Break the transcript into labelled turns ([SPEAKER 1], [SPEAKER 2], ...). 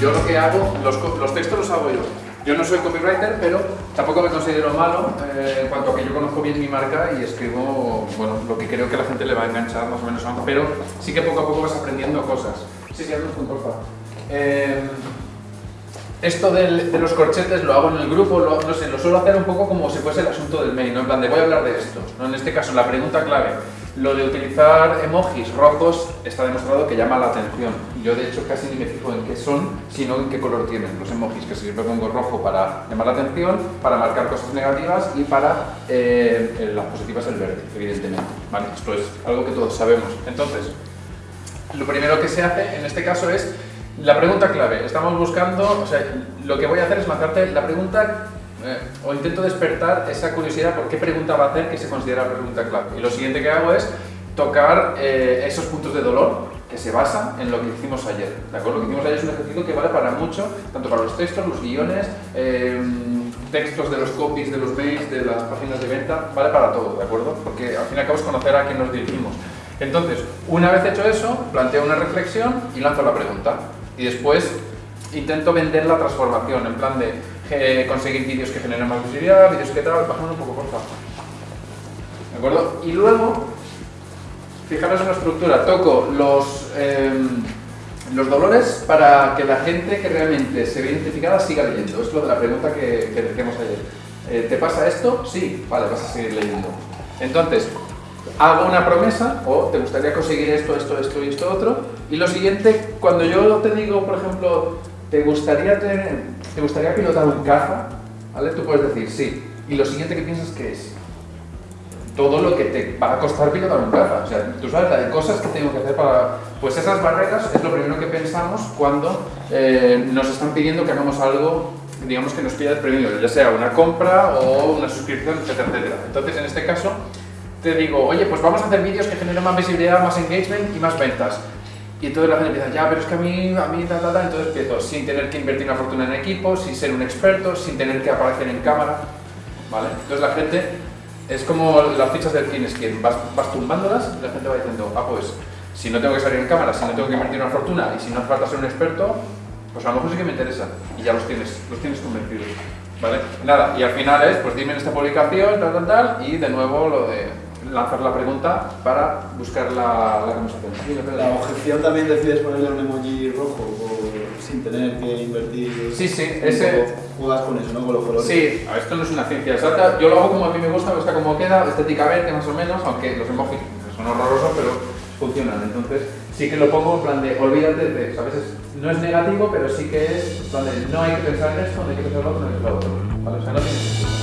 [SPEAKER 1] Yo lo que hago, los, los textos los hago yo. Yo no soy copywriter, pero tampoco me considero malo eh, en cuanto a que yo conozco bien mi marca y escribo bueno, lo que creo que a la gente le va a enganchar más o menos, pero sí que poco a poco vas aprendiendo cosas. Sí, sí, hazlo un porfa. Eh, esto del- de los corchetes lo hago en el grupo, lo, no sé, lo suelo hacer un poco como si fuese el asunto del mail, ¿no? En plan de voy a hablar de esto, ¿no? En este caso, la pregunta clave, lo de utilizar emojis rojos está demostrado que llama la atención. Yo de hecho casi ni me fijo en qué son, sino en qué color tienen los emojis, que siempre pongo rojo para llamar la atención, para marcar cosas negativas y para eh, las positivas el verde, evidentemente. Esto es algo que todos sabemos. Entonces, lo primero que se hace en este caso es la pregunta clave. Estamos buscando, o sea, lo que voy a hacer es marcarte la pregunta eh, o intento despertar esa curiosidad por qué pregunta va a hacer que se considera la pregunta clave. Y lo siguiente que hago es tocar eh, esos puntos de dolor que se basan en lo que hicimos ayer. ¿De acuerdo? Lo que hicimos ayer es un ejercicio que vale para mucho, tanto para los textos, los guiones, eh, textos de los copies, de los mails, de las páginas de venta, vale para todo, ¿de acuerdo? Porque al fin y al cabo es conocer a quién nos dirigimos. Entonces, una vez hecho eso, planteo una reflexión y lanzo la pregunta. Y después intento vender la transformación, en plan de eh, conseguir vídeos que generen más visibilidad, vídeos que tal, bajando un poco, por favor. ¿De acuerdo? Y luego, fijaros en la estructura, toco los, em, los dolores para que la gente que realmente se ve identificada siga leyendo. Es lo de la pregunta que, que decíamos ayer. Eh, ¿Te pasa esto? Sí, vale, vas a seguir leyendo. Entonces, hago una promesa o te gustaría conseguir esto, esto, esto y esto otro. Y lo siguiente, cuando yo te digo, por ejemplo, ¿te gustaría, tener, ¿te gustaría pilotar un caza? ¿Vale? Tú puedes decir sí. Y lo siguiente que piensas que es todo lo que te va a costar pilotar un caza. O sea, tú sabes la de cosas que tengo que hacer para... Pues esas barreras es lo primero que pensamos cuando eh, nos están pidiendo que hagamos algo, digamos que nos pida desprevenido, ya sea una compra o una suscripción, etcétera, etcétera. Entonces, en este caso, te digo, oye, pues vamos a hacer vídeos que generen más visibilidad, más engagement y más ventas. Y entonces la gente empieza, ya, pero es que a mí, a mí, ta, ta, ta. Entonces empiezo sin tener que invertir una fortuna en equipo, sin ser un experto, sin tener que aparecer en cámara, ¿vale? Entonces la gente es como las fichas del quién es quién, vas, vas tumbándolas y la gente va diciendo, ah, pues si no tengo que salir en cámara, si no tengo que invertir una fortuna y si no hace falta ser un experto, pues a lo mejor sí que me interesa y ya los tienes, los tienes convencidos, ¿vale? Nada, y al final es, pues dime en esta publicación, tal, tal, tal, y de nuevo lo de lanzar la pregunta para buscar la, la conversación.
[SPEAKER 2] La objeción también decides ponerle un emoji rojo o sin tener que invertir.
[SPEAKER 1] Sí, sí, ese-.
[SPEAKER 2] Juegas con eso, ¿no? Con los colores.
[SPEAKER 1] Sí, esto no es una ciencia exacta. Yo lo hago como a mí me gusta, me gusta como queda, estéticamente más o menos, aunque los emojis son horrorosos, pero funcionan. Entonces, sí que lo pongo en plan de olvídate de eso. A veces no es negativo, pero sí que es plan de no hay que pensar en esto, no hay que pensar en lo otro, no hay que pensar en lo otro.